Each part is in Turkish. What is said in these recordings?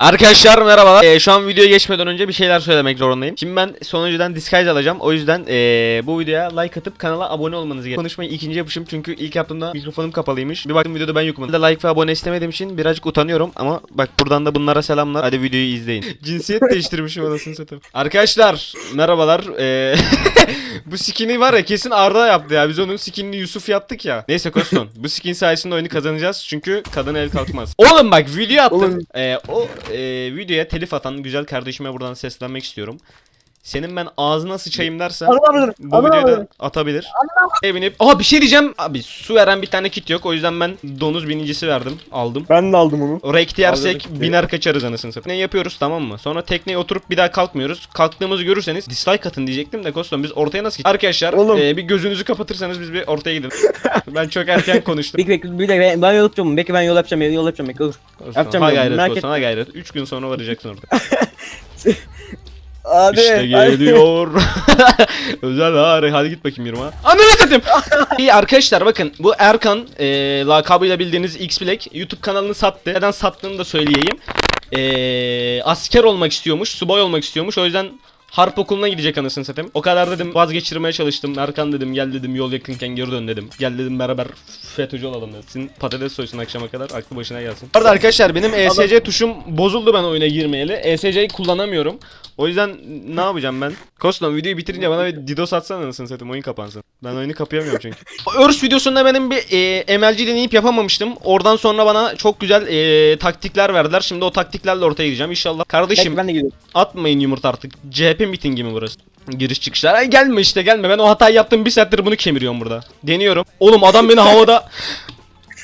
Arkadaşlar merhabalar. Ee, şu an videoya geçmeden önce bir şeyler söylemek zorundayım. Şimdi ben sonuncudan disguise alacağım. O yüzden ee, bu videoya like atıp kanala abone olmanız gerekiyor. Konuşmayı ikinci yapışım çünkü ilk yaptığımda mikrofonum kapalıymış. Bir baktım videoda ben yokum. De like ve abone istemediğim için birazcık utanıyorum ama bak buradan da bunlara selamlar. Hadi videoyu izleyin. Cinsiyet değiştirmişim anasını satayım. Arkadaşlar merhabalar. Ee, bu skin'i var ya kesin Arda yaptı ya. Biz onun skinini Yusuf yaptık ya. Neyse Koston. bu skin sayesinde oyunu kazanacağız. Çünkü kadına el kalkmaz. Oğlum bak video attım. Ee, o e, videoya telif atan güzel kardeşime buradan seslenmek istiyorum. Senin ben ağzına sıçayım dersen Anlamadım. bu videoyu da atabilir. Binip, Aa bir şey diyeceğim. Abi su veren bir tane kit yok. O yüzden ben donuz binicisi verdim. Aldım. Ben de aldım onu. Kit yersek biner kaçarız anasını satayım. Ne yapıyoruz tamam mı? Sonra tekneye oturup bir daha kalkmıyoruz. Kalktığımızı görürseniz dislike atın diyecektim de Koston biz ortaya nasıl gideceğiz? Arkadaşlar Oğlum. e, bir gözünüzü kapatırsanız biz bir ortaya gidelim. ben çok erken konuştum. Bekle bekle bir dakika ben, ben yol yapacağım. Bekle ben yol yapacağım. Yol yapacağım. Bekle dur. Koston, yapacağım ha gayret Koston ha gayret. 3 gün sonra varacaksın orada. Hadi. İşte geliyor. Özel hari. Hadi git bakayım yürüme. Ananı satayım. İyi arkadaşlar bakın bu Erkan e, lakabıyla bildiğiniz X Black YouTube kanalını sattı. Neden sattığını da söyleyeyim. E, asker olmak istiyormuş, subay olmak istiyormuş. O yüzden Harp okuluna gidecek anasını satayım. O kadar dedim vazgeçirmeye çalıştım. Erkan dedim gel dedim yol yakınken geri dön dedim. Gel dedim beraber FETÖ'cü olalım dedim. Sizin patates soysun akşama kadar aklı başına gelsin. Bu arada arkadaşlar benim ESC tuşum bozuldu ben oyuna girmeyeli. ESC'yi kullanamıyorum. O yüzden ne yapacağım ben? Koston videoyu bitirince bana bir DDoS atsana anasını satayım oyun kapansın. Ben oyunu kapayamıyorum çünkü. Örs videosunda benim bir e, MLG deneyip yapamamıştım. Oradan sonra bana çok güzel e, taktikler verdiler. Şimdi o taktiklerle ortaya gideceğim inşallah. Kardeşim ben de gidiyorum. atmayın yumurta artık. CHP mitingi mi burası? Giriş çıkışlar. Ay gelme işte gelme. Ben o hatayı yaptım. Bir saattir bunu kemiriyorum burada. Deniyorum. Oğlum adam beni havada!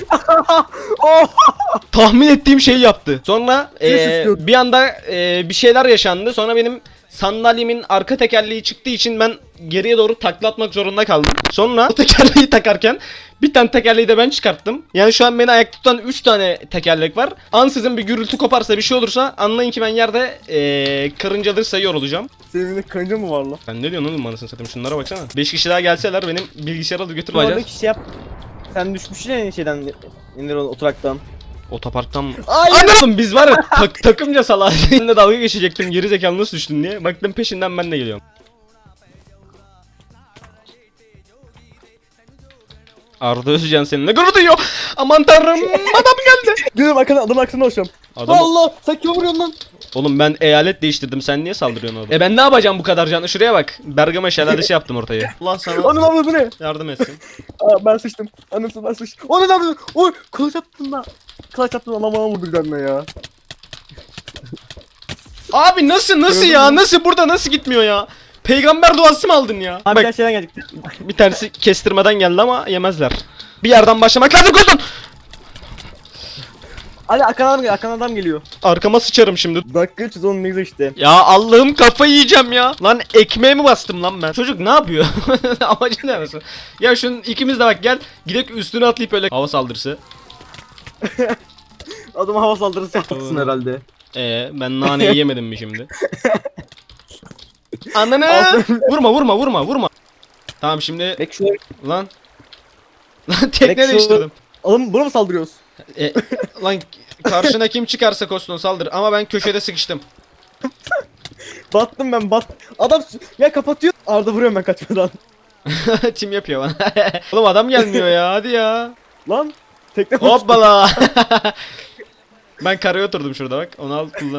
tahmin ettiğim şeyi yaptı. Sonra e, bir anda e, bir şeyler yaşandı. Sonra benim sandalyemin arka tekerleği çıktığı için ben geriye doğru takla atmak zorunda kaldım. Sonra o tekerleği takarken bir tane tekerleği de ben çıkarttım. Yani şu an beni ayakta tutan 3 tane tekerlek var. Ansızın bir gürültü koparsa bir şey olursa anlayın ki ben yerde e, karıncaları sayıyor olacağım. Senin elinde kanca mı var lan? Sen ne diyorsun oğlum anasını satayım şunlara baksana. 5 kişi daha gelseler benim bilgisayarı alıp götürmeyeceğiz. oradaki şey yap. Sen düşmüşsün ya şeyden indir oturaktan. Otoparktan? Ay! Anladım biz var ya tak, takımca salak. Seninle dalga geçecektim geri zekalı nasıl düştün diye. Baktım peşinden ben de geliyorum. Arda Özcan seninle gurur duyuyor. Aman tanrım adam geldi. Gidelim arkadan adam aksana hoşum. Adam, Allah sen kim vuruyorsun lan? Oğlum ben eyalet değiştirdim sen niye saldırıyorsun orada? E ben ne yapacağım bu kadar canlı şuraya bak. Bergama şelalesi yaptım ortaya. Allah sana Onun abla bu ne? yardım etsin. Aa ben sıçtım. Anasını ben sıçtım. O ne lan? bu? Oy kılıç attın lan. Kılıç attın adam bana vurdu tane ya. Abi nasıl nasıl ya nasıl burada nasıl gitmiyor ya? Peygamber duası mı aldın ya? Abi Bak bir şeyden geldik. bir tanesi kestirmeden geldi ama yemezler. Bir yerden başlamak lazım Koston. Hadi arkadan adam geliyor. Arkadan adam geliyor. Arkama sıçarım şimdi. Dakika 310 ne güzel işte. Ya Allah'ım kafayı yiyeceğim ya. Lan ekmeğe mi bastım lan ben? Çocuk ne yapıyor? Amacı ne arası? Ya şunun ikimiz de bak gel. Gidek üstüne atlayıp öyle hava saldırısı. Adama hava saldırısı yapacaksın herhalde. Ee ben naneyi yemedim mi şimdi? Ananı! Vurma vurma vurma vurma. Tamam şimdi Bek şuraya. lan. Lan tekne şu- değiştirdim. Oğlum buna mı saldırıyoruz? E, lan karşına kim çıkarsa Koston saldır ama ben köşede sıkıştım. Battım ben bat. Adam ya kapatıyor. Arda vuruyorum ben kaçmadan. Tim yapıyor bana. Oğlum adam gelmiyor ya hadi ya. Lan. Tekne Hoppala. ben karaya oturdum şurada bak. Onu al kullan.